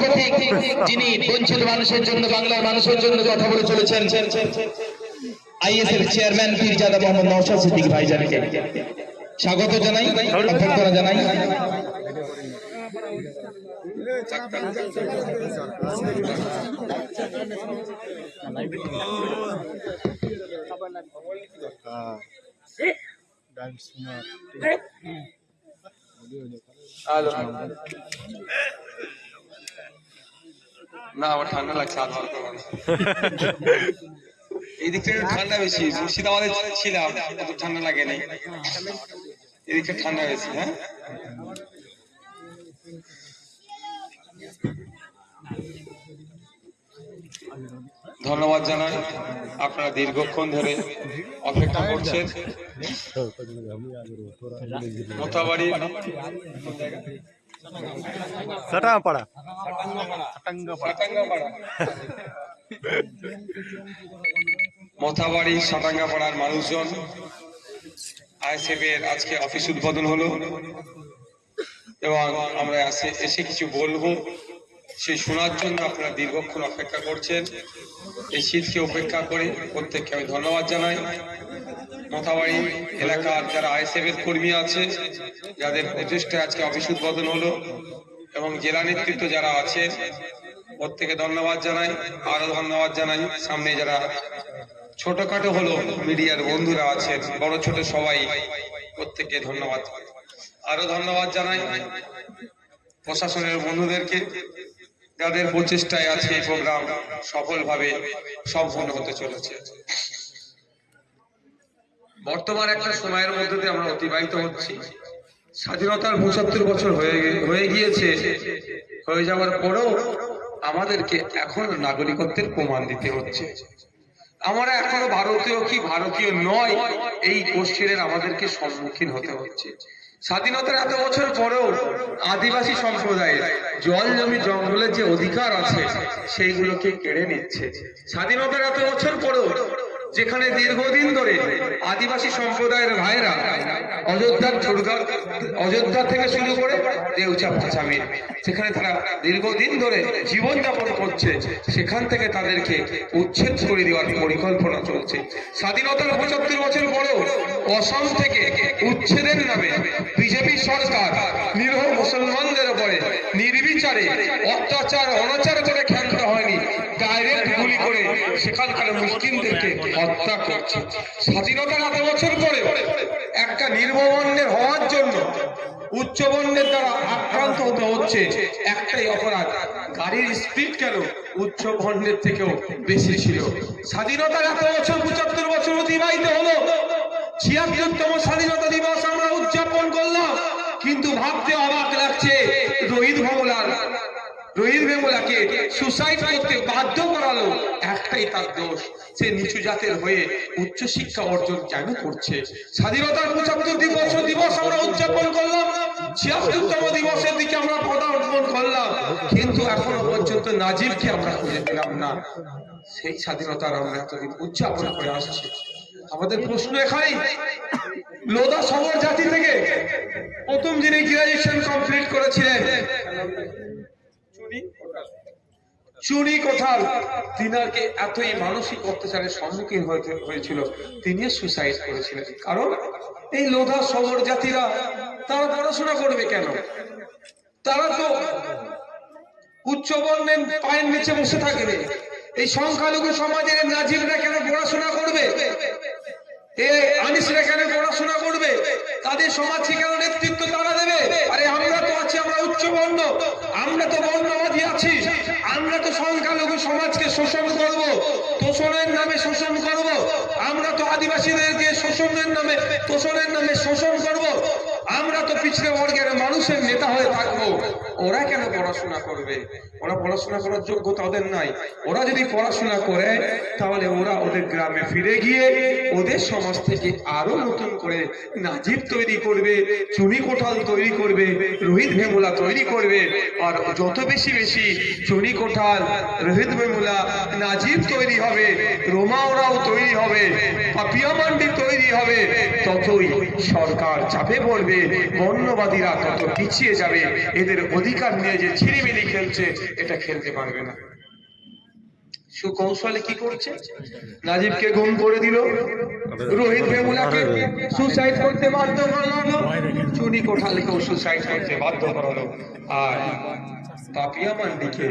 প্রতীক যিনি বঞ্চিত মানুষের জন্য, বাংলার মানুষের জন্য কথা বলে চলেছেন আইএস এর চেয়ারম্যান পীরজাদা মোহাম্মদ নওশাদ সিদ্দিকী ভাইজানকে। স্বাগত জানাই, অভ্যর্থনা জানাই। না আমার ঠান্ডা লাগছে আর ভালো করব ঠান্ডা বেশি মুর্শিদাবাদে ছিলাম অত ঠান্ডা লাগে নাই। এদিকটা ঠান্ডা বেশি হ্যাঁ? ধন্যবাদ জানাই আপনারা দীর্ঘক্ষণ ধরে অপেক্ষা করছেন। মোতাবাড়ি। সাটাঙ্গাপাড়া মোথাবাড়ি সাটাঙ্গাপাড়ার মানুষজন। আইএসএফ এর আজকে অফিস উদ্বোধন হলো। এবং আমরা এসে কিছু বলব। সেই শোনার জন্য আপনারা দীর্ঘক্ষণ অপেক্ষা করছেন। এই শীতকে উপেক্ষা করে প্রত্যেককে আমি ধন্যবাদ জানাই। মোথাবাড়ি এলাকার যারা আইএসএফ এর কর্মী আছে, যাদের প্রচেষ্টায় আজকে অফিস উদ্বোধন হলো এবং জেলা নেতৃত্ব যারা আছে, প্রত্যেকে ধন্যবাদ জানাই আরও ধন্যবাদ জানাই। সামনে যারা ছোটখাটো হলো মিডিয়ার বন্ধুরা আছেন, বড় ছোট সবাই, প্রত্যেককে ধন্যবাদ। আরও ধন্যবাদ জানাই প্রশাসনের বন্ধুদেরকে, যাদের প্রচেষ্টায় আছে এই প্রোগ্রাম সফলভাবে সম্পন্ন হতে চলেছে। বর্তমান একটা সময়ের মধ্যে দিয়ে আমরা অতিবাহিত হচ্ছি। স্বাধীনতার পঁচাত্তর বছর হয়ে হয়ে গিয়েছে। হয়ে যাওয়ার পরেও আমাদেরকে এখন নাগরিকত্বের প্রমাণ দিতে হচ্ছে। আমরা এখনও ভারতীয় কি ভারতীয় নয়, এই কোশ্চেনের আমাদেরকে সম্মুখীন হতে হচ্ছে। স্বাধীনতার এত বছর পরেও আদিবাসী সম্প্রদায়ের জল জমি জঙ্গলের যে অধিকার আছে, সেইগুলোকে কেড়ে নিচ্ছে। স্বাধীনতার এত বছর পরেও যেখানে দীর্ঘদিন ধরে আদিবাসী সম্প্রদায়ের ভাইরা অযোধ্যার দুর্গা, অযোধ্যা থেকে শুরু করে দেউচা পাঁচামির, সেখানে তারা দীর্ঘদিন ধরে জীবনযাপন করছে, সেখান থেকে তাদেরকে উচ্ছেদ করে দেওয়ার পরিকল্পনা চলছে। স্বাধীনতার পঁচাত্তর বছর পরেও অসম থেকে উচ্ছেদের নামে বিজেপি সরকার নিরহ মুসলমানদের উপরে নির্বিচারে অত্যাচার, অনাচার করে ক্ষান্ত হয়নি, ডাইরেক্ট গুলি করে সেখানকার মুসলিমদেরকে হত্যা করছে। স্বাধীনতার এত বছর পরে একটা নির্মবর্ণের হওয়ার জন্য উচ্চ বর্ণের দ্বারা আক্রান্ত হতে হচ্ছে। একটাই অপরাধ, গাড়ির স্পিড কেন উচ্চ বর্ণের থেকেও বেশি ছিল। স্বাধীনতার এত বছর, পঁচাত্তর বছর অতিবাহিত হলো। ছিয়াত্তরতম স্বাধীনতা দিবস আমরা উদযাপন করলাম, কিন্তু ভাবতে অবাক লাগছে রোহিত ভমলার রোহিত ভেমুলাকে সুসাইড করতে বাধ্য করালো। একটাই তার দোষ, সে নিচু জাতের হয়ে উচ্চ শিক্ষা অর্জন কেন করছে? স্বাধীনতার পঁচাত্তর দিবস দিবস আমরা উদযাপন করলাম, ছিয়াত্তরতম দিবসের দিকে আমরা পদা পদার্পণ করলাম। কিন্তু এখনও পর্যন্ত নাজিবকে আমরা খুঁজে পেলাম না। সেই স্বাধীনতার আমরা এতদিন উদযাপন করে আসছি। আমাদের প্রশ্ন এখানেই। লোদা সমর জাতি থেকে প্রথম যিনি গ্রাজুয়েশন কমপ্লিট করেছিলেন চুরি কোথার তিনারকে এতই মানসিক অত্যাচারের সম্মুখীন হয়েছিল তিনি সুসাইড করেছিলেন। কারণ এই লোধা সমর জাতিরা, তারা পড়াশোনা করবে কেন? তারা তো উচ্চ বর্ণের পায়ের নিচে বসে থাকবে। এই সংখ্যালঘু সমাজের নাজিবরা কেন পড়াশোনা করবে? এই সেখানে পড়াশোনা করবে। তাদের সমাজ কেন নেতৃত্ব তারা দেবে। আরে আমরা তো আছি, আমরা উচ্চ বর্ণ। আমরা তো বর্ণবাদী আছি। আমরা তো সংখ্যালঘু সমাজকে শোষণ করব। তোষণের নামে শোষণ করব। আমরা তো আদিবাসীদেরকে শোষণের নামে, তোষণের নামে শোষণ করব। আমরা তো পিছনে বর্গের মানুষের নেতা হয়ে থাকব। ওরা কেন পড়াশোনা করবে? ওরা পড়াশোনা করার যোগ্যতা ওদের নাই। ওরা যদি পড়াশোনা করে, তাহলে ওরা ওদের গ্রামে ফিরে গিয়ে ওদের সমাজ থেকে আরও নতুন করে নাজিব তৈরি করবে, চুনি কোঠাল তৈরি করবে, রোহিত ভেমুলা তৈরি করবে, আর যত বেশি বেশি চুনি কোঠাল, রোহিত ভেমুলা নাজিব তৈরি হবে রোমাওরাও তৈরি হবে, পাপিয়া মান্ডি তৈরি হবে, ততই সরকার চাপে পড়বে। বর্ণবাদীরা তত পিছিয়ে যাবে এদের অধিকার নিয়ে যে ছিনিমিনি খেলছে এটা খেলতে পারবে না। সুকৌশলে কি করছে? নাজিবকে গুম করে দিল। রোহিত ভেমুলাকে সুসাইড করতে বাধ্য করালো। চুনি কোঠালকেও সুসাইড করতে বাধ্য করালো। আর পাপিয়া মান্ডিকে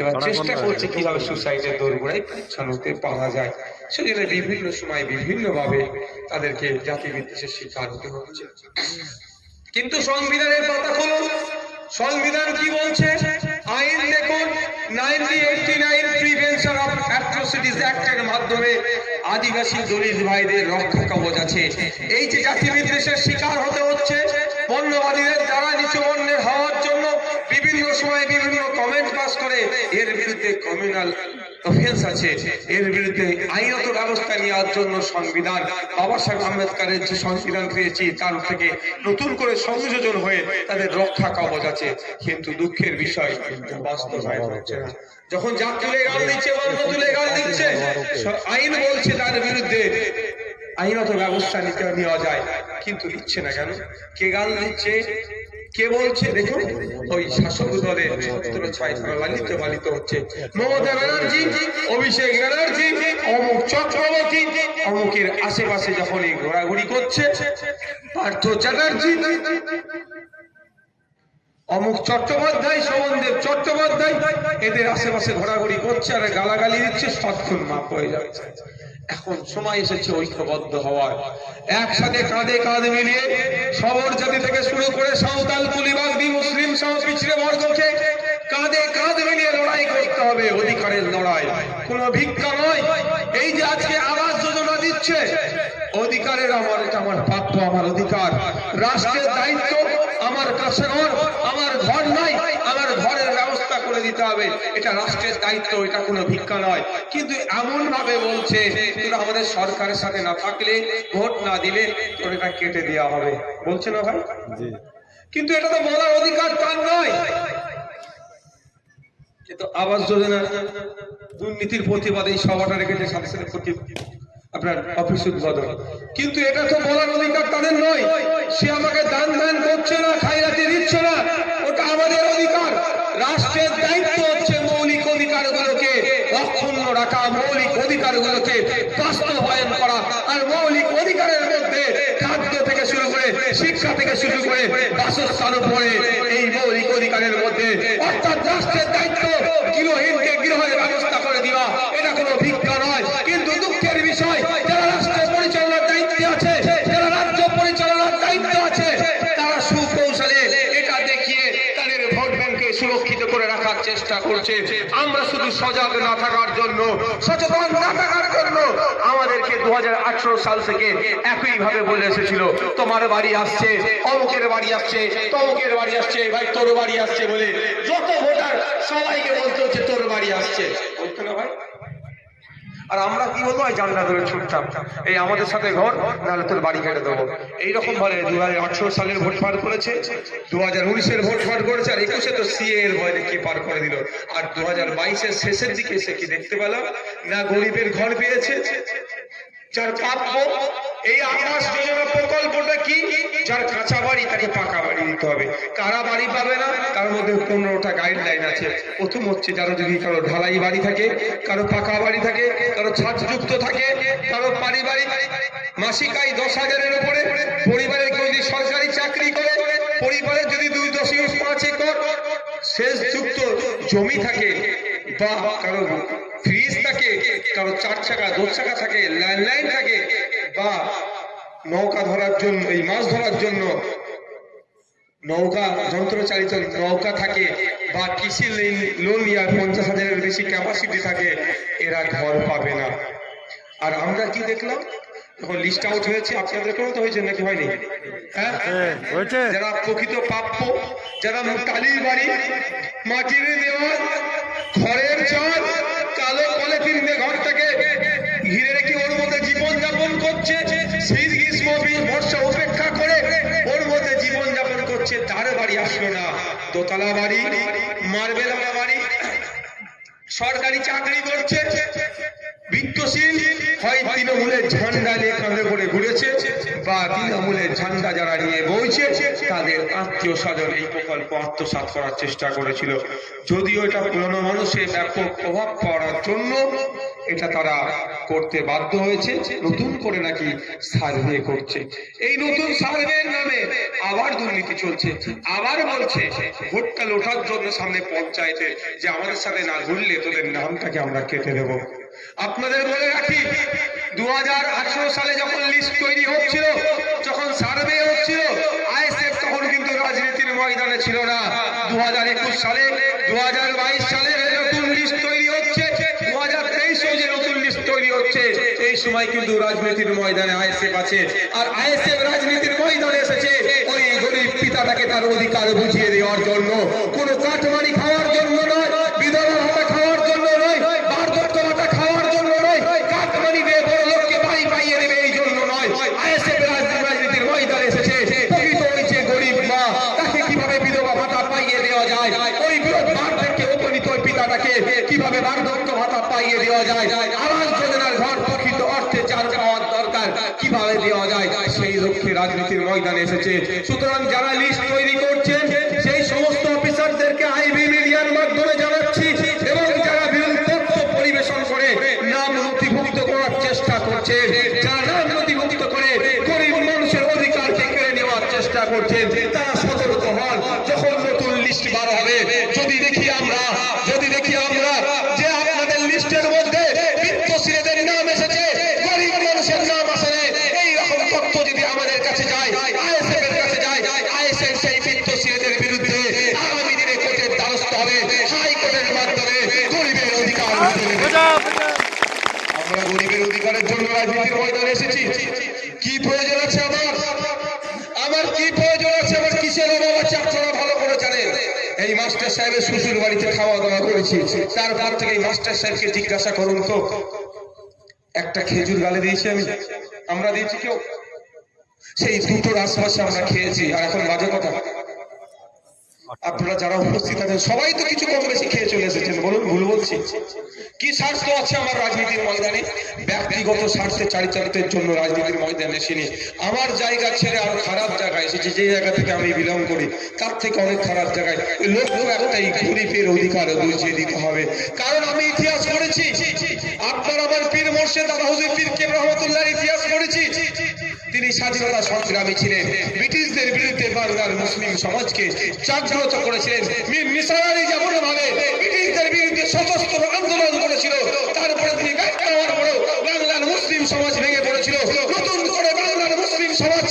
এবার চেষ্টা করছে কীভাবে সুসাইডের দোরগোড়ায় পৌঁছানোতে পারা যায়। সেজন্য বিভিন্ন সময় বিভিন্ন ভাবে তাদেরকে জাতি বিদ্বেষের শিকার হতে হচ্ছে কিন্তু সংবিধানের পাতা খুলুন। সংবিধান কি বলছে? আইন দেখুন প্রিভেনশন অফ মাধ্যমে আদিবাসী দলিত ভাইদের রক্ষা কবচ আছে। এই যে জাতি বিদ্বেষের শিকার হতে হচ্ছে বর্ণবাদীদের দ্বারা, নিচু বর্ণের হওয়ার জন্য বিভিন্ন সময় বিভিন্ন কমেন্ট পাস করে এর বিরুদ্ধে কমিউনাল অফেন্স আছে, এর বিরুদ্ধে আইনত ব্যবস্থা নেওয়ার জন্য সংবিধান, বাবা সাহেব আম্বেদকরের যে সংবিধান পেয়েছি, তার থেকে নতুন করে সংযোজন হয়ে তাদের রক্ষা কবচ আছে। কিন্তু দুঃখের বিষয় বাস্তবায়ন হচ্ছে যখন জাত তুলে গাল দিচ্ছে বন্ধ তুলে গাল দিচ্ছে আইন বলছে তার বিরুদ্ধে আইনত ব্যবস্থা নিতে নেওয়া যায়। কিন্তু নিচ্ছে না কেন? কে গাল দিচ্ছে? কে বলছে? দেখুন, ওই শাসক দলের ছত্র তারা লালিত পালিত হচ্ছে মমতা ব্যানার্জি, অভিষেক ব্যানার্জি, অমুক চক্রবর্তী, অমুকের আশেপাশে যখন এই ঘোরাঘুরি করছে, পার্থ চ্যাটার্জি, অমুক চট্টোপাধ্যায়, শোভনদেব চট্টোপাধ্যায়, এদের আশেপাশে ঘোরাঘুরি করছে আর গালাগালি দিচ্ছে সৎক্ষণ মাপ হয়ে যাচ্ছে। এখন সময় এসেছে ঐক্যবদ্ধ হওয়ার। একসাথে কাঁধে কাঁধ মিলিয়ে সবর জাতি থেকে শুরু করে সাঁওতাল কুলিবাগদি মুসলিম সহ পিছড়ে বর্গকে কাঁধে কাঁধ মিলিয়ে লড়াই করতে হবে অধিকারের লড়াই। কোনো ভিক্ষা নয়। এই যে আজকে আবাস যোজনা দিচ্ছে, অধিকারের আমার, এটা আমার প্রাপ্য, আমার অধিকার। রাষ্ট্রের দায়িত্ব আমার কাছে আমার ঘর নাই আমার ঘরের ব্যবস্থা করে দিতে হবে। এটা রাষ্ট্রের দায়িত্ব এটা কোনো ভিক্ষা নয়। কিন্তু এমন ভাবে বলছে তোরা আমাদের সরকারের সাথে না থাকলে ভোট না দিলে তোর এটা কেটে দেওয়া হবে। বলছে না ভাই? কিন্তু এটা তো বলার অধিকার তার নয়। কিন্তু আবাস যোজনা দুর্নীতির প্রতিবাদে এই সভাটা রেখেছে সাথে সাথে প্রতি আপনার অফিস উদ্বোধন। কিন্তু এটা তো বলার অধিকার তাদের নয়। সে আমাকে দান দান করছে না খাইরাতে দিচ্ছে না। ওটা আমাদের অধিকার। রাষ্ট্রের দায়িত্ব হচ্ছে মৌলিক অধিকারগুলোকে অক্ষুণ্ণ রাখা, মৌলিক অধিকারগুলোকে বাস্তবায়ন করা আর মৌলিক অধিকারের মধ্যে খাদ্য থেকে শুরু করে শিক্ষা থেকে শুরু করে বাসস্থান উপরে এই মৌলিক অধিকারের মধ্যে। অর্থাৎ রাষ্ট্রের দায়িত্ব গৃহহীনকে গৃহের ব্যবস্থা করে দেওয়া, এটা কোনো ভিক্ষা নয়। কিন্তু দুঃখের বিষয় যারা রাষ্ট্র পরিচালনার দায়িত্বে আছে যারা রাজ্য পরিচালনার দায়িত্ব আছে তারা সুকৌশলে এটা দেখিয়ে তাদের ভোট ব্যাংকে সুরক্ষিত করে রাখার করছে আমরা শুধু সজাগ না থাকার জন্য, সচেতন না থাকার জন্য আমাদেরকে দু হাজার আঠারো সাল থেকে একই ভাবে বলে এসেছিল, তোমার বাড়ি আসছে অমুকের বাড়ি আসছে, তমুকের বাড়ি আসছে, ভাই তোর বাড়ি আসছে বলে যত ভোটার সবাইকে বলতে হচ্ছে তোর বাড়ি আসছে। বলতো না ভাই? আর আমরা কি বলব? জানলা ধরে ছুটতাম। এই আমাদের সাথে ঘর, নাহলে তোর বাড়ি কেটে দেবো। এইরকম ভাবে দু হাজার আঠারো সালের ভোট পার করেছে দু হাজার উনিশের ভোট পার করেছে, আর একুশে তো সিএ এর ভয় কি পার করে দিল। আর দু হাজার বাইশের শেষের দিকে সে কি দেখতে পেলাম? না গরিবের ঘর পেয়েছে যার প্রাপ্য এই আবাস যোজনা প্রকল্পটা কি? যার কাঁচা বাড়ি, তাকে পাকা বাড়ি দিতে হবে। কারা বাড়ি পাবে না? তার মধ্যে পনেরোটা গাইডলাইন আছে। প্রথম হচ্ছে যারা যদি কারও ঢালাই বাড়ি থাকে, কারও পাকা বাড়ি থাকে, কারও ছাদযুক্ত থাকে, কারও পারিবারিক মাসিক আয় দশ হাজারের উপরে। পরিবারের কেউ যদি সরকারি চাকরি করে, পরিবারের যদি দুই দশমিক পাঁচ একর শেষ যুক্ত জমি থাকে বা কারও ফ্রিজ থাকে কারও চার চাকা দু চাকা থাকে ল্যান্ডলাইন থাকে। বা নৌকা ধরার জন্য এই মাছ ধরার জন্য নৌকা যন্ত্রচালিত নৌকা থাকে বা কৃষি লোন নেওয়ার পঞ্চাশ হাজারের বেশি ক্যাপাসিটি থাকে এরা ঘর পাবে না। আর আমরা কি দেখলাম? যখন লিস্ট আউট হয়েছে আপনাদের কোনো তো হয়েছে নাকি হয়নি? হ্যাঁ? হ্যাঁ, যারা প্রকৃত প্রাপ্য যারা টালির বাড়ি মাটির দেওয়াল ঘরের চাল কালো পলিথিন দিয়ে ঘরটাকে ঘিরে রেখে ওর মধ্যে জীবন যাপন করছে। শীত গ্রীষ্ম বর্ষা উপেক্ষা করে ওর মধ্যে জীবন যাপন করছে। তার বাড়ি আসলো না। দোতলা বাড়ি, মার্বেল বাড়ি। সরকারি চাকরি করছে। বিত্তশীল হয় তৃণমূলের ঝান্ডা নিয়ে কাঁধে করে ঘুরেছে, বা তৃণমূলের ঝান্ডা যারা নিয়ে বইছে, তাদের আত্মীয় স্বজন এই প্রকল্প আত্মসাৎ করার চেষ্টা করেছিল। যদিও এটা পুরনো মানুষের ব্যাপক প্রভাব পড়ার জন্য এটা তারা করতে বাধ্য হয়েছে, নতুন করে নাকি সার্ভে করছে। এই নতুন সার্ভের নামে আবার দুর্নীতি চলছে, আবার বলছে ভোটটা লোটার জন্য সামনে পঞ্চায়েতে যে আমাদের সাথে না ঘুরলে তোদের নামটাকে আমরা কেটে দেবো। আপনাদের বলে রাখি দু সালে যখন লিস্ট তৈরি হচ্ছিল, যখন সার্ভে হচ্ছিল, আইএসএফ তখন কিন্তু রাজনীতির ময়দানে ছিল না। দু সালে দু সালে নতুন লিস্ট তৈরি হচ্ছে দু হাজার যে নতুন লিস্ট তৈরি হচ্ছে, এই সময় কিন্তু রাজনীতির ময়দানে আইএসএফ আছে। আর আইএসএফ রাজনীতির ময়দানে এসেছে, ওই গরিব পিতাটাকে তার অধিকার বুঝিয়ে দেওয়ার জন্য। কোনো কাঠমারি খাওয়ার জন্য নয় ময়দানে এসেছে। সুতরাং যারা লিস্ট তৈরি করছেন, সেই সমস্ত অফিসারদেরকে আইবি মিডিয়ার মাধ্যমে জানাচ্ছি এবং যারা বিরোধী পরিবেশন করে, নাম নথিভুক্ত করার চেষ্টা করছে, যারা নাম নথিভুক্ত করে, গরিব মানুষের অধিকারকে কেড়ে নেওয়ার চেষ্টা করছে, তারা খাওয়া দাওয়া করেছি। তারপর থেকে মাস্টার সাহেবকে জিজ্ঞাসা করুন তো, একটা খেজুর গালে দিয়েছি আমি। আমরা দিয়েছি কেউ? সেই দুটোর আশপাশে আমরা খেয়েছি, আর এখন বাজে কথা। আপনারা যারা উপস্থিত আছেন, সবাই তো কিছু কম বেশি খেয়ে চলে এসেছেন, বলুন, ভুল বলছি। কি স্বার্থ আছে আমার রাজনীতির ময়দানে? ব্যক্তিগত স্বার্থে চারিচারিতের জন্য রাজনীতির ময়দানে এসেনি আমার জায়গা ছেড়ে আরও খারাপ জায়গায় এসেছি যে জায়গা থেকে আমি বিলং করি, তার থেকে অনেক খারাপ জায়গায়। লক্ষ্য একটাই গরিবের অধিকার বুঝিয়ে দিতে হবে। কারণ আমি ইতিহাস পড়েছি। আপনার আমার পীর মোর্শেদ দাদা হুজুর পীর কেম রহমতুল্লাহ ইতিহাস পড়েছি। তিনি স্বাধীনতা সংগ্রামী ছিলেন। ব্রিটিশদের বিরুদ্ধে বাংলার মুসলিম সমাজকে জাগ্রত করেছিলেন। যেমন ভাবে ব্রিটিশদের বিরুদ্ধে সশস্ত্র আন্দোলন করেছিল, তারপরে তিনি ব্যর্থ হওয়ার পরেও বাংলার মুসলিম সমাজ ভেঙে পড়েছিল। নতুন করে বাংলার মুসলিম সমাজকে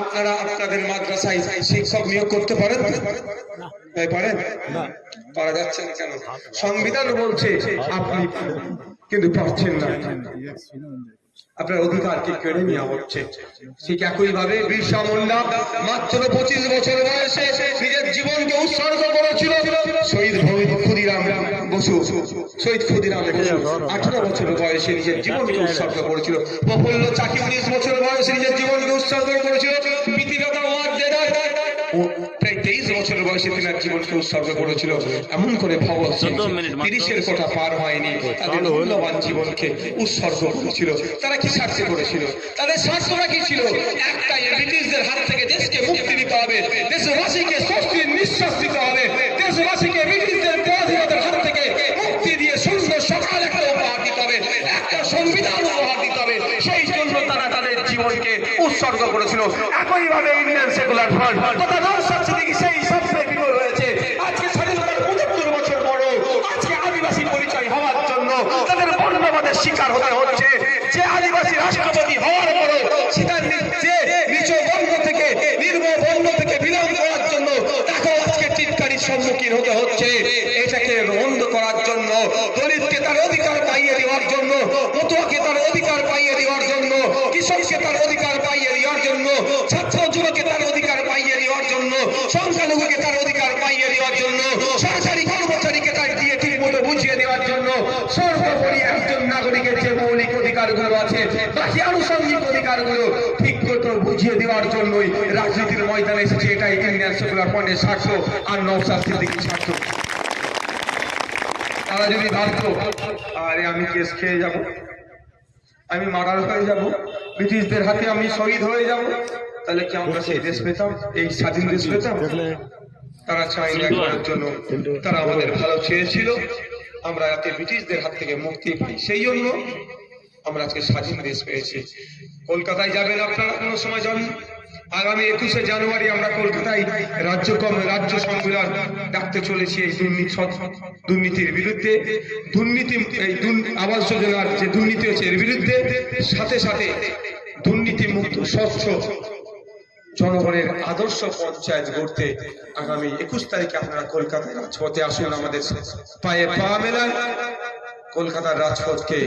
আপনারা আপনাদের মাদ্রাসায় শিক্ষক নিয়োগ করতে পারেন? পারেন? পারা যাচ্ছে না কেন? সংবিধান বলছে আপনি কিন্তু পারছেন না। আপনার অধিকারকে কেড়ে নেওয়া হচ্ছে? ঠিক একই ভাবে বিরসা মুন্ডা মাত্র পঁচিশ বছর বয়সে নিজের জীবনকে উৎসর্গ করেছিল শহীদ ক্ষুদিরাম বসু। শহীদ ক্ষুদিরাম আঠারো বছর বয়সে নিজের জীবনকে উৎসর্গ করেছিল। প্রফুল্ল চাকি উনিশ বছর বয়সে নিজের জীবনকে উৎসর্গ করেছিল। ও প্রায় তেইশ বছর বয়সে তিনার জীবনকে উৎসর্গ করেছিল এমন করে ভগৎ তিরিশের কোটা পার হয়নি তাদের মূল্যবান জীবনকে উৎসর্গ করেছিল। তারা কি স্বার্থে করেছিল? তাদের স্বার্থটা কি ছিল? একটাই ব্রিটিশদের হাত থেকে দেশকে মুক্তি দিতে হবে দেশবাসীকে স্বস্তির নিঃশ্বাস দিতে হবে দেশবাসীকে ব্রিটিশদের পরাধীনতার হাত করেছিল একইভাবে ইন্ডিয়ান সেকুলার ফ্রন্ট। এটাকে তার অধিকার পাইয়ে দেওয়ার জন্য তার অধিকার পাইয়ে দেওয়ার জন্য, কৃষককে তার অধিকার পাইয়ে দেওয়ার জন্য ছাত্র যুবকে তার অধিকার পাইয়ে দেওয়ার জন্য সংখ্যালঘুকে তার অধিকার পাইয়ে দেওয়ার জন্য সরকারি কর্মচারীকে তার দিয়ে ঠিক মতো বুঝিয়ে দেওয়ার জন্য সর্বোপরি একজন নাগরিকের যে মৌলিক অধিকারগুলো আছে বাকি আনুষঙ্গিক অধিকারগুলো ঠিক মতো বুঝিয়ে দেওয়ার জন্যই রাজনীতির ময়দানে এসেছে। এটাই ইন্ডিয়ান সেকুলার ফ্রন্টের স্বার্থ আর নৌসাদ সিদ্দিকির স্বার্থ। তারা যদি ভাবতো আরে আমি কেস খেয়ে যাব আমি মার্ডার হয়ে যাব ব্রিটিশদের হাতে আমি শহীদ হয়ে যাব তাহলে কি আমরা সেই দেশ পেতাম এই স্বাধীন দেশ পেতাম? তারা চায়নি একবারের জন্য তারা আমাদের ভালো চেয়েছিল আমরা যাতে ব্রিটিশদের হাত থেকে মুক্তি পাই। সেই জন্য আমরা আজকে স্বাধীন দেশ পেয়েছি। কলকাতায় যাবেন আপনারা কোনো সময় যান আগামী একুশে জানুয়ারি আমরা কলকাতায় রাজ্য রাজ্য সম্মেলন ডাকতে চলেছি এই দুর্নীতি দুর্নীতির বিরুদ্ধে। দুর্নীতি এই আবাস যোজনার যে দুর্নীতি হচ্ছে এর বিরুদ্ধে। সাথে সাথে দুর্নীতি মুক্ত স্বচ্ছ জনগণের আদর্শ পঞ্চায়েত গড়তে আগামী একুশ তারিখে আপনারা কলকাতায় রাজপথে আসুন আমাদের পায়ে পা মেলান। কলকাতার রাজপথকে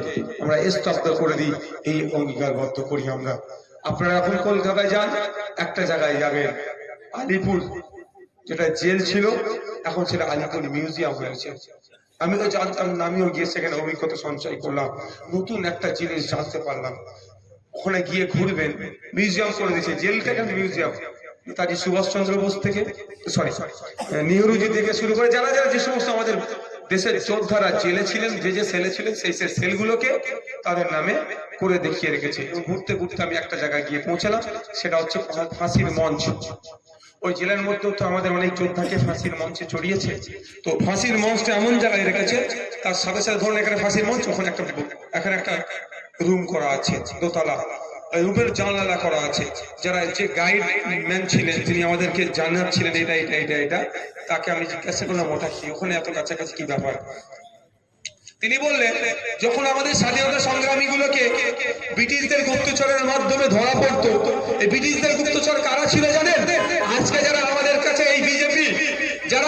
আমরা স্তব্ধ করে দিই, এই অঙ্গীকারবদ্ধ করি আমরা। আপনারা এখন কলকাতায় যান, একটা জায়গায় যাবেন, আলিপুর, যেটা জেল ছিল, এখন সেটা আলিপুর মিউজিয়াম হয়েছে। আমি তো জানতাম না, আমিও গিয়ে সেখানে অভিজ্ঞতা সঞ্চয় করলাম, নতুন একটা জিনিস জানতে পারলাম। ওখানে গিয়ে ঘুরবেন, মিউজিয়াম করে দিয়েছে, জেলটা কেন মিউজিয়াম? নেতাজি সুভাষচন্দ্র বোস থেকে সরি নেহরুজি থেকে শুরু করে যারা যারা যে সমস্ত আমাদের দেশের যোদ্ধারা জেলে ছিলেন, যে যে সেলে ছিলেন, সেই সেই সেলগুলোকে তাদের নামে করে দেখিয়ে রেখেছে। ঘুরতে ঘুরতে আমি একটা জায়গায় গিয়ে পৌঁছালাম, সেটা হচ্ছে ফাঁসির মঞ্চ। ওই জেলের মধ্যেও তো আমাদের অনেক যোদ্ধাকে ফাঁসির মঞ্চে চড়িয়েছে। তো ফাঁসির মঞ্চটা এমন জায়গায় রেখেছে, তার সাথে সাথে ধরুন এখানে ফাঁসির মঞ্চ, ওখানে একটা এখানে একটা রুম করা আছে, দোতলা। জানালা করা আছে। যারা যে গাইড ম্যান ছিলেন, তিনি আমাদেরকে জানাচ্ছিলেন, এটা এটা এটা এটা। তাকে আমি জিজ্ঞাসা করলাম, ওটা কি? ওখানে এত কাছাকাছি কি ব্যাপার? তিনি বললেন, যখন আমাদের স্বাধীনতা সংগ্রামী গুলোকে ব্রিটিশদের গুপ্তচরের মাধ্যমে ধরা পড়তো, এই ব্রিটিশদের গুপ্তচর কারা ছিল জানেন? আজকে যারা আমাদের কাছে এই বিজেপি, যারা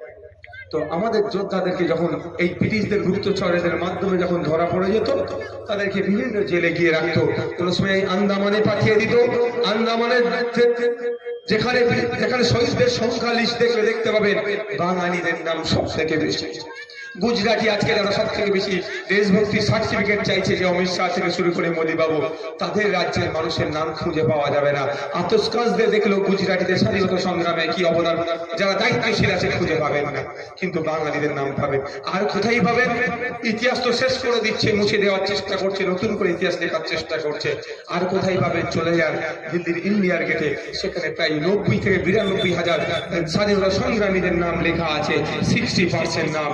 তো আমাদের যোদ্ধাদেরকে যখন এই ব্রিটিশদের গুপ্তচরেদের মাধ্যমে যখন ধরা পড়ে যেত, তাদেরকে বিভিন্ন জেলে গিয়ে রাখত। কোন সময় এই আন্দামানে পাঠিয়ে দিত। আন্দামানের যেখানে যেখানে শহীদদের সংখ্যা লিস্ট দেখলে দেখতে পাবেন, বাঙালিদের নাম সব থেকে বেশি। গুজরাটি আজকে যারা সব থেকে বেশি দেশভক্তির সার্টিফিকেট চাইছে যে অমিত শাহ থেকে শুরু করে মোদী বাবু তাদের রাজ্যের মানুষের নাম খুঁজে পাওয়া যাবে না। আতসকাজদের দেখলেও গুজরাটিদের স্বাধীনতা সংগ্রামে কি অবদান, যারা দায়িত্বশীল আছে খুঁজে পাবেন না, কিন্তু বাঙালিদের নাম পাবেন আর কোথায় পাবেন ইতিহাস তো শেষ করে দিচ্ছে, মুছে দেওয়ার চেষ্টা করছে, নতুন করে ইতিহাস লেখার চেষ্টা করছে। আর কোথায় পাবেন চলে যান দিল্লির ইন্ডিয়ার গেটে, সেখানে প্রায় নব্বই থেকে বিরানব্বই হাজার স্বাধীনতা সংগ্রামীদের নাম লেখা আছে সিক্সটি পার্সেন্ট নাম।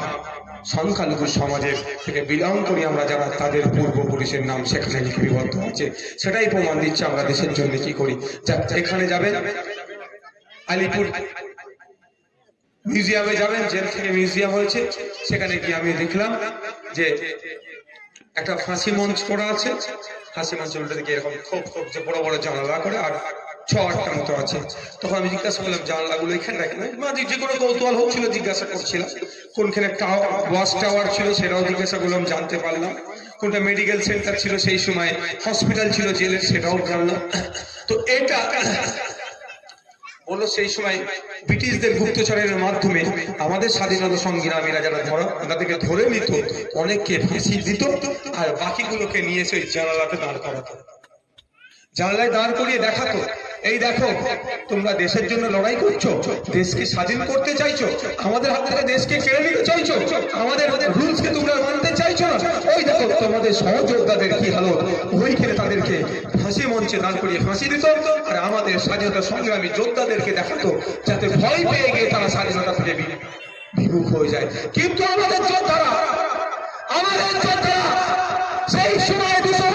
সংখ্যালঘু সমাজের থেকে বিলং করি আমরা যারা, তাদের পূর্বপুরুষের নাম সেখানে লিপিবদ্ধ আছে সেটাই প্রমাণ দিচ্ছে আমরা দেশের জন্য কি করি। এখানে যাবেন, আলিপুর মিউজিয়ামে যাবেন, জেল থেকে মিউজিয়াম হয়েছে। সেখানে গিয়ে আমি দেখলাম যে একটা ফাঁসি মঞ্চ করা আছে। ফাঁসি মঞ্চের উল্টো এরকম খোপ খোপ যে বড় বড় জানালা করে, আর মতো আছে। তখন আমি জিজ্ঞাসা করলাম এখানে রাখেন মানে যে কোনো কৌতূহল জিজ্ঞাসা করছিলাম। কোনখানে টাওয়ার ছিল সেটাও জিজ্ঞাসা করলাম, জানতে পারলাম। কোনটা মেডিকেল সেন্টার ছিল সেই সময় হসপিটাল ছিল, জেলের সেটাও জানলাম। তো এটা বলল সেই সময় ব্রিটিশদের গুপ্তচরের মাধ্যমে আমাদের স্বাধীনতা সংগ্রামীরা যারা ধরা, তাদেরকে ধরে নিত অনেককে ফাঁসি দিত, আর বাকিগুলোকে নিয়ে এসে জানালাতে দাঁড় করাতো। জানালায় দাঁড় করিয়ে দেখাতো। এই দেখো, তোমরা দেশের জন্য লড়াই করছ, দেশকে স্বাধীন করতে চাইছো, আমাদের হাত থেকে দেশকে কেড়ে নিতে চাইছো, আমাদের রুলস কে তোমরা মানতে চাইছো না। ওই দেখো, তোমাদের সহযোদ্ধাদের কি হালত? ওইখানে তাদেরকে ফাঁসি মঞ্চে দাঁড় করিয়ে ফাঁসি দিত, আর আমাদের স্বাধীনতা সংগ্রামী যোদ্ধাদেরকে দেখাতো, যাতে ভয় পেয়ে গিয়ে তারা স্বাধীনতা থেকে বিমুখ হয়ে যায়। কিন্তু আমাদের যোদ্ধারা আমাদের যোদ্ধারা, সেই সময় দুশো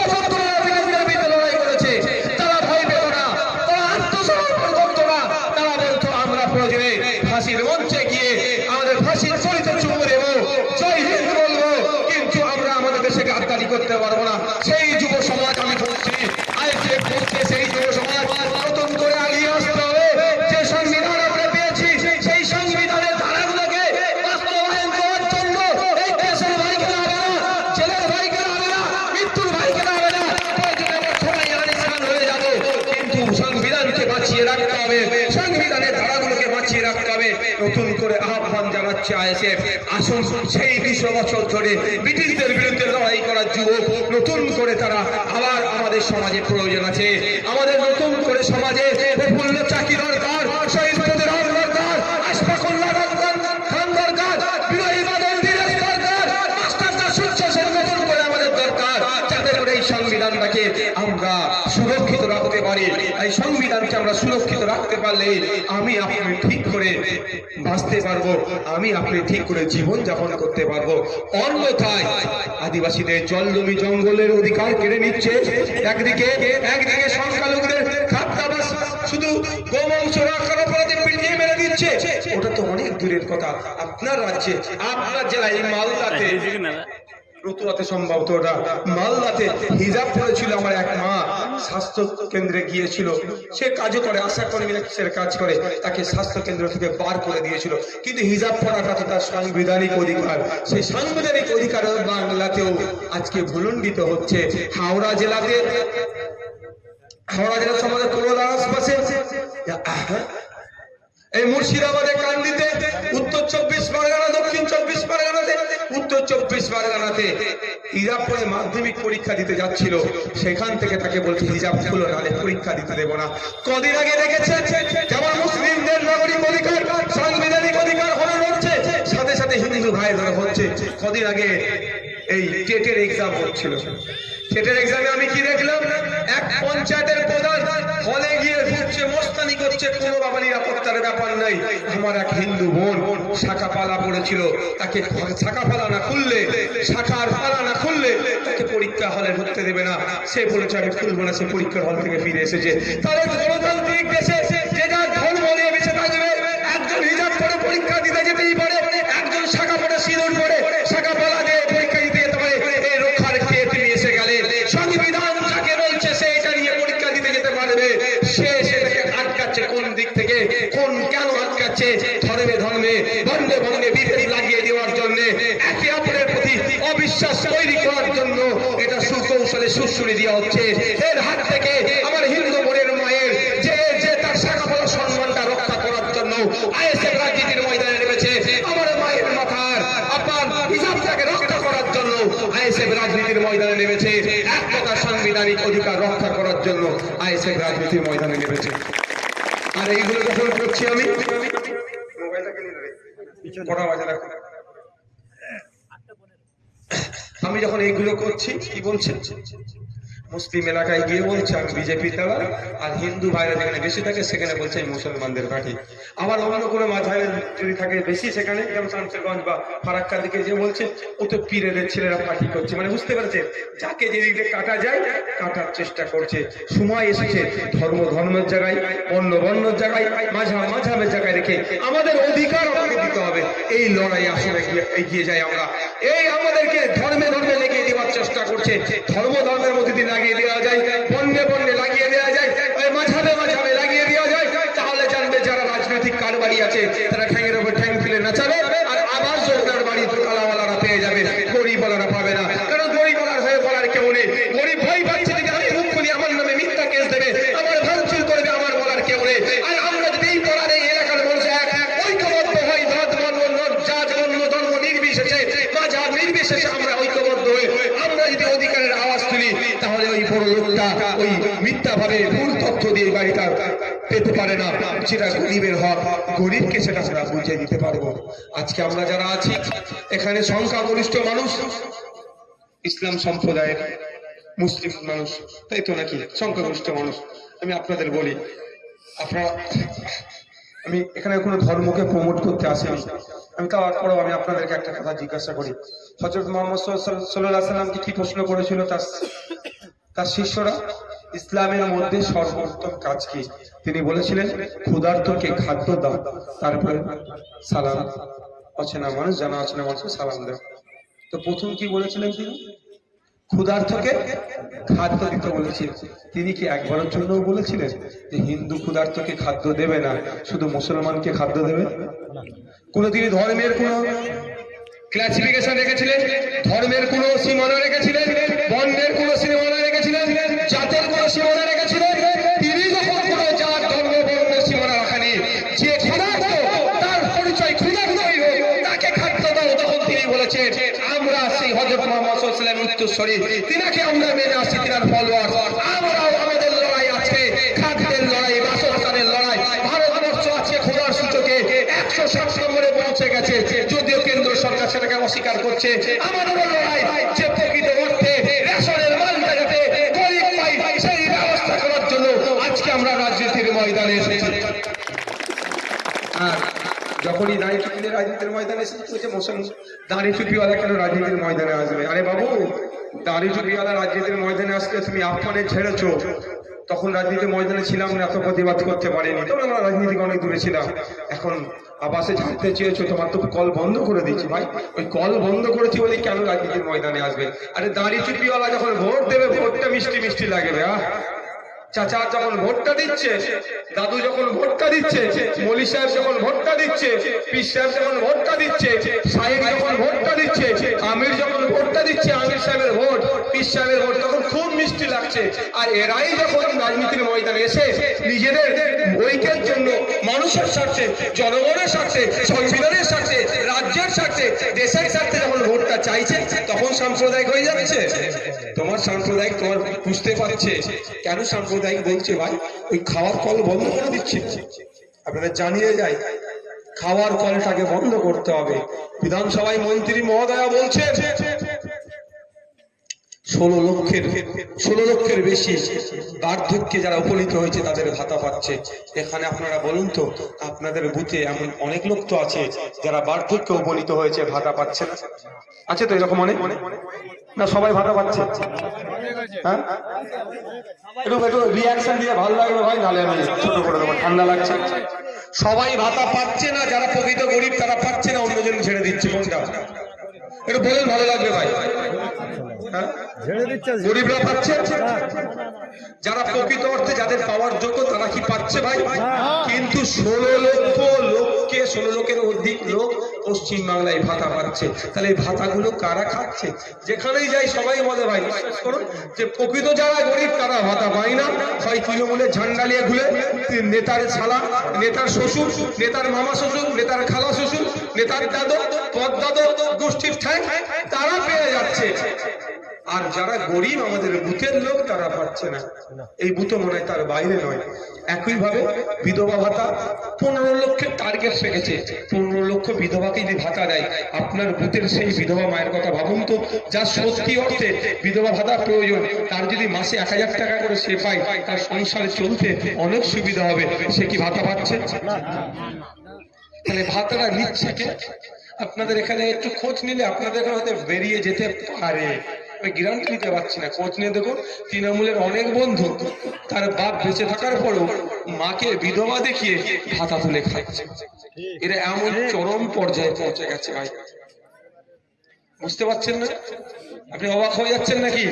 করতে পারব না। সেই যুব সমাজ আমি বলছি সেই যুব সমাজ সংবিধানকে বাঁচিয়ে রাখতে হবে বাঁচিয়ে রাখতে হবে। নতুন করে আহ্বান জানাচ্ছে আইএসএফ। আসুন সেই দুশো বছর ধরে ব্রিটিশদের বিরুদ্ধে লড়াই করার যুবক নতুন করে তারা আবার আমাদের সমাজে প্রয়োজন আছে। আমাদের নতুন করে সমাজে প্রফুল্ল দরকার এই সংবিধানটাকে আমরা সুরক্ষিত রাখতে পারি। এই সংবিধানকে আমরা সুরক্ষিত রাখতে পারলে আমি আপনি ঠিক করে বাঁচতে পারব। আমি আপনি ঠিক করে জীবন যাপন করতে পারব। অন্যথায় আদিবাসীদের জলজমি জঙ্গলের অধিকার কেড়ে নিচ্ছে। একদিকে একদিকে সংখ্যালঘুদের খাদ্যাবাস শুধু ওটা তো অনেক দূরের কথা। আপনার রাজ্যে, আপনার জেলায় মালদাতে রতুয়াতে সম্ভবত ওটা মালদাতে হিজাব পড়েছিল আমার এক মা। স্বাস্থ্য কেন্দ্রে গিয়েছিল। সে কাজও করে, আশা কর্মী সে কাজ করে, তাকে স্বাস্থ্য কেন্দ্র থেকে বার করে দিয়েছিল। কিন্তু হিজাব পড়াটা তো তার সাংবিধানিক অধিকার। সেই সাংবিধানিক অধিকার বাংলাতেও আজকে ভুলণ্ডিত হচ্ছে। হাওড়া জেলাতে, হাওড়া জেলার সমাজে কোনো আশপাশে এই মুর্শিদাবাদে কান্দিতে, উত্তর চব্বিশ পরগনা, দক্ষিণ চব্বিশ পরগনাতে, উত্তর চব্বিশ পরগনাতে হিজাব পরে মাধ্যমিক পরীক্ষা দিতে যাচ্ছিল। সেখান থেকে তাকে বলছে, হিজাব খুলো, নাহলে পরীক্ষা দিতে দেবো না। কদিন আগে দেখেছে যেমন মুসলিমদের নাগরিক অধিকার, সাংবিধানিক অধিকার হরণ হচ্ছে, সাথে সাথে হিন্দু ভাইদের হচ্ছে। কদিন আগে এই টেটের এক্সাম হচ্ছিল। টেটের এক্সামে আমি কি দেখলাম? এক পঞ্চায়েতের প্রধান হলে গিয়ে ঘুরছে, মোস্তানি করছে, কোনো বাবা নিরাপত্তার ব্যাপার নাই। আমার এক হিন্দু বোন শাখা পালা পড়েছিল, তাকে শাখা পালা না খুললে, শাখার পালা না খুললে তাকে পরীক্ষা হলে ঢুকতে দেবে না। সে বলেছে আমি খুলবো না সে পরীক্ষার হল থেকে ফিরে এসেছে। তাহলে গণতান্ত্রিক দেশে যে যার ধর্ম নিয়ে বেঁচে থাকবে, একজন হিজাব পরে পরীক্ষা দিতে যেতেই পারে একজন শাখা পরে সিঁদুর পরে শাখা পালা দিয়ে পরীক্ষা দিতে যেতে পারে এই রক্ষার কে তুমি এসে গেলে সংবিধান যাকে বলছে সে এটা নিয়ে পরীক্ষা দিতে যেতে পারবে সে সেটাকে আটকাচ্ছে কোন দিক থেকে কোন কেন আটকাচ্ছে ধর্মে ধর্মে বন্ধে বন্ধে বিভেদ লাগিয়ে দেওয়ার জন্য একে অপরের প্রতি অবিশ্বাস তৈরি করার জন্য এটা সুকৌশলে সুশ্রুরি দেওয়া হচ্ছে এর হাত থেকে আমার হিন্দু বোনের মায়ের যে যে তার শাখা ফলা সম্মানটা রক্ষা করার জন্য আইএসএফ রাজনীতির ময়দানে নেমেছে আমার মায়ের মাথার আপনার হিসাবটাকে রক্ষা করার জন্য আইএসএফ রাজনীতির ময়দানে নেমেছে এক কথা সাংবিধানিক অধিকার রক্ষা করার জন্য আইএসএফ রাজনীতির ময়দানে নেমেছে আর এইগুলো যখন করছি আমি। আমি যখন এইগুলো করছি, কি বলছেন মুসলিম এলাকায় গিয়ে বলছে, আমি বিজেপি দাঁড়া আর হিন্দু ভাইরা যেখানে বেশি থাকে সেখানে বলছে, আমি মুসলমানদের পার্টি। আবার অন্য কোনো মাঝাবে যদি থাকে বেশি সেখানে, যেমন শামসেরগঞ্জ বা ফারাক্কার দিকে যে বলছে, ও তো পীরেদের ছেলেরা পার্টি করছে। মানে বুঝতে পারছে, যাকে যেদিকে কাটা যায়, কাটার চেষ্টা করছে। সময় এসেছে ধর্ম, ধর্মের জায়গায়, অন্য বর্ণের জায়গায় মাঝা মাঝাবের জায়গায় রেখে আমাদের অধিকার আমাকে দিতে হবে। এই লড়াই আসলে এগিয়ে- যাই আমরা। এই আমাদেরকে ধর্মে ধর্মে লেগে চেষ্টা করছে। ধর্ম ধর্মের মধ্যে দিয়ে লাগিয়ে দেওয়া যায় বন্যে বন্যে লাগিয়ে দেওয়া যায় ওই মাঝাবে মাঝাবে লাগিয়ে দেওয়া যায় তাহলে জানবে যারা রাজনৈতিক কারবারি আছে তারা ঠ্যাঙের উপর ঠ্যাং ফেলে নাচাবে আর আবার যোজনার বাড়ি দোকালাওয়ালারা পেয়ে যাবে গরিবওয়ালারা পাবে না কারণ গরিবওয়ালার হয়ে বলার কেউ নেই গরিব ভয় পাচ্ছে যদি আমি মুখ খুলি আমার নামে মিথ্যা কেস দেবে আমার ভাঙচুর করবে আমার বলার কেউ নেই আর আমরা যদি এই বলার এই এলাকার মানুষ এক ঐক্যবদ্ধ হই ধর্ম বর্ণ নদ, জাত বর্ণ ধর্ম নির্বিশেষে মাঝাব নির্বিশেষে আমরা ঐক্যবদ্ধ হয়ে আমরা যদি অধিকারের আওয়াজ তুলি তাহলে ওই বড় লোকটা ওই মিথ্যা ভাবে ভুল তথ্য দিয়ে বাড়িটা পারে যেটা গরিবের হক, গরিবকে সেটা আমরা বুঝিয়ে দিতে পারব। আজকে আমরা যারা আছি, এখানে সংখ্যাগরিষ্ঠ মানুষ, ইসলাম সম্প্রদায়ের মুসলিম মানুষ, তাই তো নাকি? সংখ্যাগরিষ্ঠ মানুষ। আমি আপনাদের বলি, আপনারা, আমি এখানে কোনো ধর্মকে প্রমোট করতে আসিনি আমি। তারপরেও আমি আপনাদেরকে একটা কথা জিজ্ঞাসা করি। হজরত মোহাম্মদ সাল্লাহ সাল্লামকে কি প্রশ্ন করেছিল তার তার শিষ্যরা? ইসলামের মধ্যে সর্বোত্তম কাজ কি? তিনি বলেছিলেন, ক্ষুধার্তকে খাদ্য দাও, তারপরে সালাম। অচেনা মানুষ, জানা অচেনা মানুষকে সালাম দাও। তো প্রথম কি বলেছিলেন তিনি? ক্ষুধার্তকে খাদ্য দিতে বলেছেন তিনি কি একবারের জন্য বলেছিলেন যে হিন্দু ক্ষুধার্তকে খাদ্য দেবে না, শুধু মুসলমানকে খাদ্য দেবে? কোন তিনি ধর্মের কোন ক্লাসিফিকেশন রেখেছিলেন? ধর্মের কোন সীমানা রেখেছিলেন? বর্ণের কোন সীমানা রেখেছিলেন জাতের কোন সীমানা রেখেছিলেন লড়াই আছে, খাদ্যের লড়াই, বাসস্থানের লড়াই। ভারতবর্ষ আছে খোদার সূচকে, একশো সাত নম্বরে পৌঁছে গেছে। যদিও কেন্দ্র সরকার সেটাকে অস্বীকার করছে আমাদের টুপিওয়ালা কেন রাজনীতির ময়দানে আসবে? আরে বাবু টুপিওয়ালা রাজনীতির ময়দানে আসলে তুমি ছেড়েছো। তখন রাজনীতির ময়দানে ছিলাম এত প্রতিবাদ করতে পারিনি। আমরা রাজনীতি অনেক দূরে ছিলাম। এখন আবাসে ছাড়তে চেয়েছো, তোমার তো কল বন্ধ করে দিচ্ছি ভাই। ওই কল বন্ধ করেছি বলে কেন রাজনীতির ময়দানে আসবে? আরে দাঁড়িয়ে টুপিওয়ালা যখন ভোট দেবে, ভোটটা মিষ্টি মিষ্টি লাগবে, আহ। চাচা যখন ভোটটা দিচ্ছে, দাদু যখন ভোটটা দিচ্ছে, মলি সাহেব যখন ভোটটা দিচ্ছে পিস সাহেব যখন ভোটটা দিচ্ছে, সাহেব যখন ভোটটা দিচ্ছে, আমির যখন ভোটটা দিচ্ছে, আমির সাহেবের ভোট পিস সাহেবের ভোট, তখন খুব মিষ্টি লাগছে। আর এরাই যখন রাজনীতির ময়দানে এসে নিজেদের ঐক্যের জন্য মানুষের স্বার্থে, জনগণের স্বার্থে, সংবিধানের স্বার্থে, রাজ্যের স্বার্থে, দেশের স্বার্থে যখন ভোটটা চাইছে, তখন সাম্প্রদায়িক হয়ে যাচ্ছে। তোমার সাম্প্রদায়িক তোমার বুঝতে পারছে। কেন সাম্প্রদায়িক বলছে ভাই। ওই খাওয়ার কল বন্ধ করে দিচ্ছে। আপনারা জানিয়ে যায় খাওয়ার কলটাকে বন্ধ করতে হবে। বিধানসভায় মন্ত্রী মহোদয়া বলছে ষোলো লক্ষের ষোলো লক্ষের বেশি বার্ধক্যে যারা উপনীত হয়েছে, তাদের ভাতা পাচ্ছে। এখানে আপনারা বলুন তো, আপনাদের বুথে এমন অনেক লোক তো আছে যারা বার্ধক্যে উপনীত হয়েছে, ভাতা পাচ্ছে না। আছে তো এরকম অনেক? না, সবাই ভাতা পাচ্ছে? হ্যাঁ? একটু রিয়াকশন দিয়ে ভালো লাগবে ভাই, নাহলে আমি ছোট করে দেবো, ঠান্ডা লাগছে। সবাই ভাতা পাচ্ছে না, যারা প্রকৃত গরিব, তারা পাচ্ছে না, অন্যজন ছেড়ে দিচ্ছে কোনটা একটু বলেন, ভালো লাগবে ভাই? গরিবরা পাচ্ছে? যারা প্রকৃত অর্থে যাদের পাওয়ার যোগ্য তারা কি পাচ্ছে ভাই? কিন্তু ষোলো লক্ষ লোককে ষোলো লোকের অধিক লোক পশ্চিম বাংলায় ভাতা পাচ্ছে। তাহলে এই ভাতাগুলো কারা খাচ্ছে? যেখানেই যাই সবাই বলে ভাই করুন যে প্রকৃত যারা গরিব তারা ভাতা পায় না। হয় তৃণমূলের ঝান্ডা নিয়ে ঘুরে নেতার শালা নেতার শ্বশুর নেতার মামা শ্বশুর নেতার খালা শ্বশুর নেতার দাদু পদ দাদু গোষ্ঠীর ঠাই তারা পেয়ে যাচ্ছে। আর যারা গরিব, আমাদের বুথের লোক, তারা পাচ্ছে না। এই বুথ মনে হয় তার বাইরে নয়। একইভাবে বিধবা ভাতা, পনেরো লক্ষের টার্গেট রেখেছে। পনেরো লক্ষ বিধবাকে যদি ভাতা দেয়, আপনার বুথের সেই বিধবা মায়ের কথা ভাবুন তো, যা সত্যি অর্থে বিধবা ভাতা প্রয়োজন, তার যদি মাসে এক হাজার টাকা করে সে পায়, তার সংসারে চলতে অনেক সুবিধা হবে। সে কি ভাতা পাচ্ছে? তাহলে ভাতাটা নিচ্ছে কে? আপনাদের এখানে একটু খোঁজ নিলে আপনাদের এখানে হয়তো বেরিয়ে যেতে পারে। আমি গ্যারান্টি দিতে পারছি না, খোঁজ নিয়ে দেখুন। তৃণমূলের অনেক বন্ধু তার বাপ বেঁচে থাকার পরও মাকে বিধবা দেখিয়ে ভাতা তুলে খাচ্ছে। এরা এমন চরম পর্যায়ে পৌঁছে গেছে ভাই। বুঝতে পারছেন না? আপনি অবাক হয়ে যাচ্ছেন নাকি?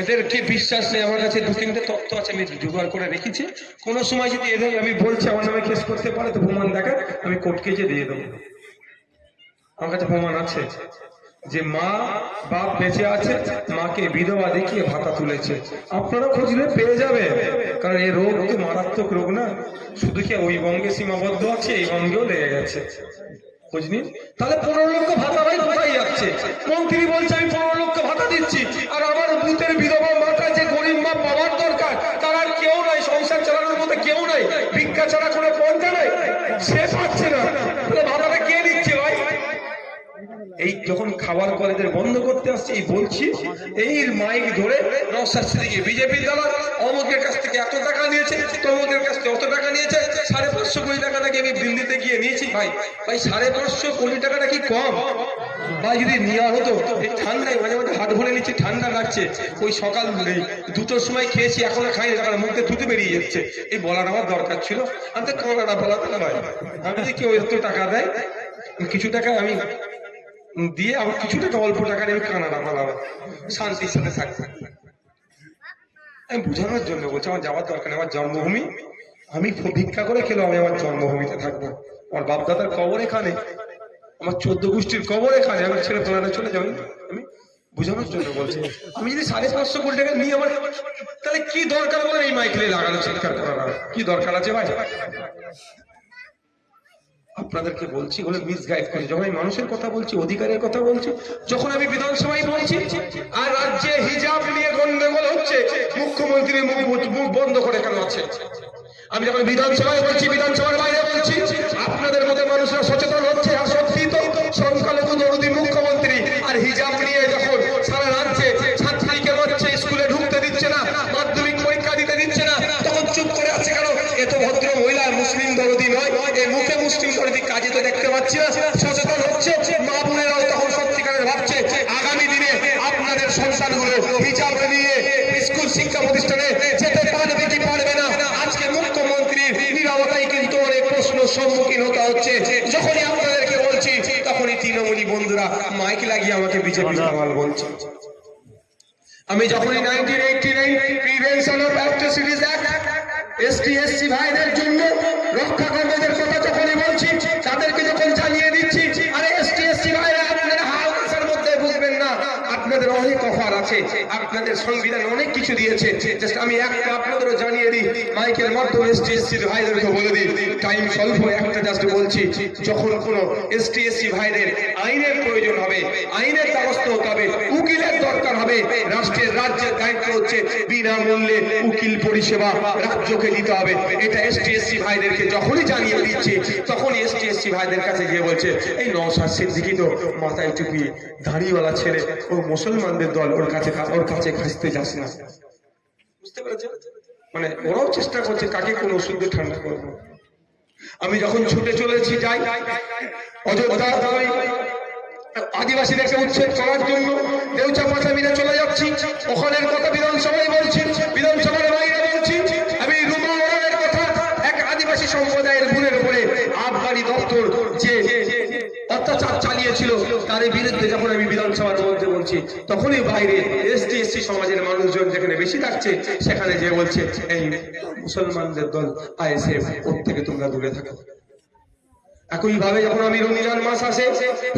এদের কি বিশ্বাস নেই? আমার কাছে দু তিনটে তথ্য আছে, আমি জোগাড় করে রেখেছি। কোন সময় যদি এদের আমি বলছি, আমার নামে কেস করতে পারে, তো প্রমাণ দেখা আমি কোর্ট কেজে দিয়ে দেবো। আমার কাছে প্রমাণ আছে যে মা বাপ বেঁচে আছে, মাকে বিধবা দেখিয়ে ভাতা তুলেছে। আপনারা খুঁজলে পেয়ে যাবে কারণ এই রোগ তো মারাত্মক রোগ না? শুধু কি ওই বঙ্গে সীমাবদ্ধ আছে, এই বঙ্গেও লেগে গেছে। তাহলে পনেরো লক্ষ ভাতা ভাই কোথায় যাচ্ছে? মন্ত্রী বলছে, আমি পনেরো লক্ষ ভাতা দিচ্ছি। আর আমার বুথের বিধবা মাটা যে গরিব মা পাওয়ার দরকার, তার আর কেউ নাই। সংসার চালানোর মতো কেউ নাই। ভিক্ষা ছাড়া কোনো পন্থা নেই। সে পাচ্ছে না তাহলে ভাড়াটা কে দিচ্ছে ভাই এই যখন খাবার কলেজের বন্ধ করতে আসছে, এই বলছি এই মাইক ধরে নওসাদ সিদ্দিকি বিজেপি দল অমুকের কাছ থেকে এত টাকা নিয়েছে তমুকের কাছ থেকে অত টাকা নিয়েছে, সাড়ে পাঁচশো কোটি টাকা নাকি আমি দিল্লিতে গিয়ে নিয়েছি, ভাই। ভাই, সাড়ে পাঁচশো কোটি টাকাটা কি কম? ভাই, যদি নেওয়া হতো, এই ঠান্ডায় মাঝে মাঝে হাট ভরে নিচ্ছি, ঠান্ডা লাগছে। ওই সকাল দুটোর সময় খেয়েছি, এখনও খাইনি টাকা মুখে থুতু বেরিয়ে যাচ্ছে। এই বলার আমার দরকার ছিল। আমি তো কানাডা বলা তো ভাই। আমি যদি কেউ এত টাকা দেয়, কিছু টাকা আমি দিয়ে আমার কিছু টাকা অল্প টাকা নিয়ে কানাডা পালাবো শান্তির সাথে থাকবে আমি বোঝানোর জন্য বলছি, আমার যাওয়ার দরকার নেই, আমার জন্মভূমি। আমি ভিক্ষা করে খেলেও আমি আমার জন্মভূমিতে থাকব। আমার বাপদাদার কবর এখানে, আমার চোদ্দ গোষ্ঠীর কবর এখানে আমি ছেলে ফেলানো চলে যাব আমি বোঝানোর জন্য বলছি, আমি যদি সাড়ে পাঁচশো কোটি টাকা নিয়ে আমার তাহলে কি দরকার বলে এই মাইকেলে লাগানো, চিৎকার করার? কি দরকার আছে ভাই? আপনাদেরকে বলছি, বলে মিসগাইড করি। যখন আমি মানুষের কথা বলছি, অধিকারের কথা বলছি, যখন আমি বিধানসভায় বলছি, আর রাজ্যে হিজাব নিয়ে গন্ডগোল হচ্ছে মুখ্যমন্ত্রীর মুখ মুখ বন্ধ করে কেন আছে? আমি যখন বিধানসভায় বলছি, বিধানসভার বাইরে বলছি, আপনাদের মধ্যে মানুষরা সচেতন হচ্ছে আর সত্যি তো, সংখ্যালঘু না সচেতন হচ্ছে, মা বোনেরাও তখন সত্যিকারের ভাবছে, আগামী দিনে আপনাদের সন্তানগুলো হিজাব নিয়ে স্কুল শিক্ষা প্রতিষ্ঠানে যেতে পারবে কি পারবে না? আজকে মুখ্যমন্ত্রীর নিরবতাই কিন্তু অনেক প্রশ্ন সম্মুখীন হতে হচ্ছে। যখনই আপনাদেরকে বলছি, তখনই তৃণমূলী বন্ধুরা মাইক লাগিয়ে আমাকে বিজেপি বলছে। আমি যখনই nineteen eighty nine prevention of atrocities act ST SC ভাইদের জন্য রক্ষা কর্মীদের কথা যখনই বলছি তাদেরকে যখন জানিয়ে দিচ্ছি আরে এসটি এসসি ভাইরা আপনারা হাওয়ার মধ্যে বুঝবেন না আপনাদের অনেক অফার আছে, আপনাদের সংবিধান অনেক কিছু দিয়েছে। জাস্ট আমি একটা আপনাদেরও জানিয়ে দিই, মাইকের মাধ্যমে এসটি ভাইদেরকে বলে দিই টাইম স্বল্প, একটা জাস্ট বলছি, যখন কোনো এসটি, এসসি ভাইদের আইনের প্রয়োজন হবে, আইনের দ্বারস্থ হতে হবে, উকিলের দরকার হবে, রাষ্ট্রের রাজ্যের দায়িত্ব হচ্ছে বিনামূল্যে উকিল পরিষেবা রাজ্যকে দিতে হবে। এটা এসটি, এসসি ভাইদেরকে যখনই জানিয়ে দিচ্ছি, তখনই এসটি, এসসি ভাইদের কাছে গিয়ে বলছে, এই নওশাদ সিদ্দিকি তো মাথায় টুপি, দাড়িওয়ালা ছেলে, ও মুসলমানদের দল, ওর কাছে কাছে খাসতে যাস না। বুঝতে মানে ওরাও চেষ্টা করছে, কাকে কোন ঠান্ডা করব? আমি যখন ছুটে চলেছি, যাই। অযোধ্যা আদিবাসীদেরকে উচ্ছেদ করার জন্য দেউচা চলে যাচ্ছি। ওখানের কথা বিধানসভায় বলছি, বিধানসভার বাইরে বলছি। আমি রুমা কথা, এক আদিবাসী সম্প্রদায়ের ভুলের উপরে আবগারি দপ্তর যে অত্যাচার চালিয়েছিল তার বিরুদ্ধে যখন আমি বিধানসভার মধ্যে বলছি, তখনই বাইরে এসটি এসসি সমাজের মানুষজন যেখানে বেশি থাকছে, সেখানে যে বলছে, এই মুসলমানদের দল, আইএসএফ, ওর থেকে তোমরা দূরে থাকো। একই ভাবে যখন আমি রমজান মাস আসে,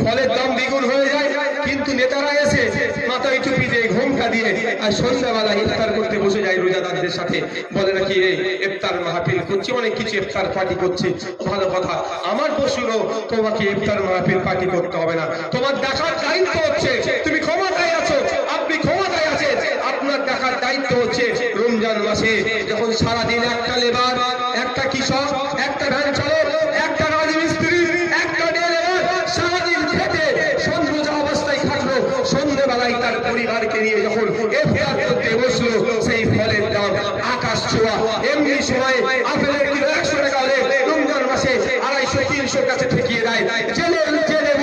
ফলের দাম দ্বিগুণ হয়ে যায়, কিন্তু নেতারা এসে মাথায় টুপি দিয়ে ঘোমটা দিয়ে আর সন্ধ্যাবেলা ইফতার করতে বসে যায় রোজাদারদের সাথে। বলে নাকি এই ইফতার মাহফিল করছি, অনেক কিছু ইফতার পার্টি করছি। ভালো কথা। আমার পশুরও তোমাকে ইফতার মাহফিল পার্টি করতে হবে না। তোমার দেখার দায়িত্ব হচ্ছে, তুমি ক্ষমতায় আছো, আপনি ক্ষমতায় আছেন। আপনার দেখার দায়িত্ব হচ্ছে রমজান মাসে যখন সারাদিন একটা লেবার, একটা কৃষক একটা ভ্যান চালক একটা রাজমিস্ত্রি একটা ডেলিভার সারাদিন খেটে সন্ধ্যা অবস্থায় থাকল সন্ধ্যেবেলায় তার পরিবারকে নিয়ে যখন এফআইআর করতে বসল সেই ফলের দাম আকাশ ছোঁয়া এমনি সময় আপেলের কিলো একশো টাকা হলে রমজান মাসে আড়াইশো, তিনশোর কাছে ঠেকিয়ে দেয়। জেলে যে নেব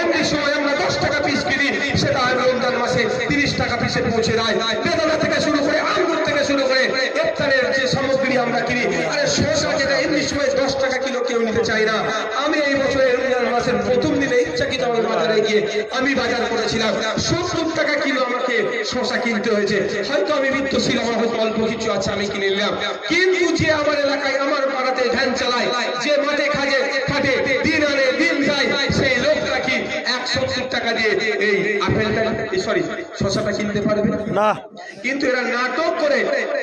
এমনি সময় আমরা দশ টাকা পিস কিনি সেটা রমজান মাসে তিরিশ টাকা পিসে পৌঁছে দেয়। বেদানা থেকে শুরু করে, আঙ্গুর থেকে শুরু করে ইফতারের যে সামগ্রী আমরা কিনি, আরে শসা যেটা এমনি সময় দশ টাকা কিলো কেউ নিতে চাই না আমি এই বছরের রমজান মাসের প্রথম দিনে ইচ্ছাকৃত আমাদের বাজারে গিয়ে আমি বাজার করেছিলাম। সত্তর টাকা কিলো আমাকে শসা কিনতে হয়েছে। হয়তো আমি মৃত্যু ছিল আমার হয়তো অল্প কিছু আছে আমি কিনে নিলাম। কিন্তু যে আমার এলাকায় আমার পাড়াতে ভ্যান চালায় যে মাঠে খাজে খাটে দিন আনে দিন যায় সেই লোকটা কি একশো টাকা দিয়ে এই আপেলটা সরি শসাটা কিনতে পারবে? না না। কিন্তু এরা নাটক করে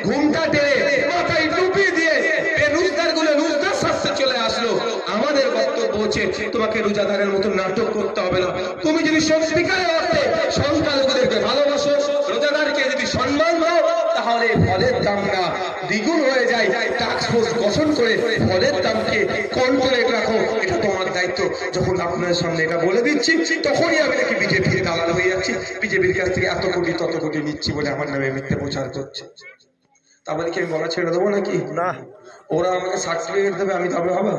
ঘুমটা টেনে মাথায় টুপি হচ্ছে তোমাকে রোজাদারের মতো নাটক করতে হবে না। তুমি যদি সত্যিকারের অর্থে সংখ্যালঘুদেরকে ভালোবাসো রোজাদারকে যদি সম্মান দাও তাহলে ফলের দাম না দ্বিগুণ হয়ে যায়। টাস্ক ফোর্স গঠন করে ফলের দামকে কন্ট্রোলে রাখো। এটা তোমার দায়িত্ব। যখন আপনার সামনে এটা বলে দিচ্ছি তখনই আমি নাকি বিজেপির দালাল হয়ে যাচ্ছি। বিজেপির কাছ থেকে এত কোটি তত কোটি নিচ্ছি বলে আমার নামে মিথ্যে প্রচার করছে। তার মানে কি আমি বলা ছেড়ে দেবো নাকি? না। ওরা আমাকে সার্টিফিকেট দেবে আমি তবে হবে?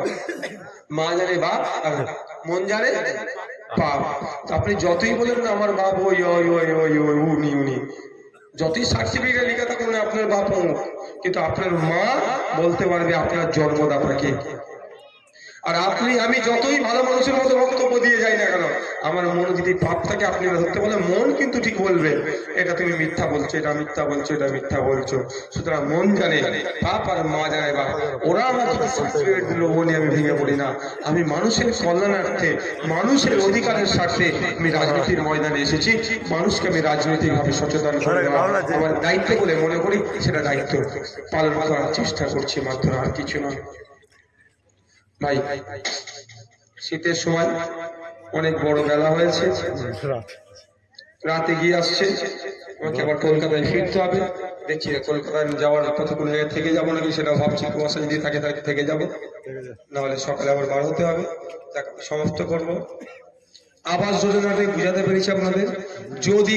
মা জানে বাপ আর মন জানে বাপ আপনি যতই বলেন না, আমার বাপ, ওই ওই ওই ওই ওই, উনি উনি। যতই সার্টিফিকেট লিখে থাকুন আপনার বাপ কিন্তু আপনার মা বলতে পারবে আপনার জন্মদাতাকে। আর আপনি আমি যতই ভালো মানুষের মতো বক্তব্য দিয়ে যাই না কেন আমার মন যদি পাপ থাকে আপনি ধরতে বলে মন কিন্তু ঠিক বলবে। এটা তুমি মিথ্যা বলছো এটা মিথ্যা বলছো এটা মিথ্যা বলছো। সুতরাং মন জানে পাপ আর মা জানে বা ওরা সার্টিফিকেট দিল নিয়ে আমি ভেঙে পড়ি না। আমি মানুষের কল্যাণার্থে মানুষের অধিকারের স্বার্থে আমি রাজনীতির ময়দানে এসেছি। মানুষকে আমি রাজনৈতিকভাবে সচেতন করে আমার দায়িত্ব বলে মনে করি সেটা দায়িত্ব পালন করার চেষ্টা করছি মাত্র আর কিছু নয়। ভাই শীতের সময় অনেক বড় বেলা হয়েছে। রাতে গিয়ে আসছে। আমাকে আবার কলকাতায় ফিরতে হবে। দেখছি কলকাতায় যাওয়ার কতক্ষণ আগে থেকে যাব নাকি সেটা ভাবছি। কুয়াশা যদি থাকে তাহলে থেকে যাব। নাহলে সকালে আবার বার হতে হবে। সমস্ত করব। আবাস যোজনাটা বুঝাতে পেরেছি আপনাদের। যদি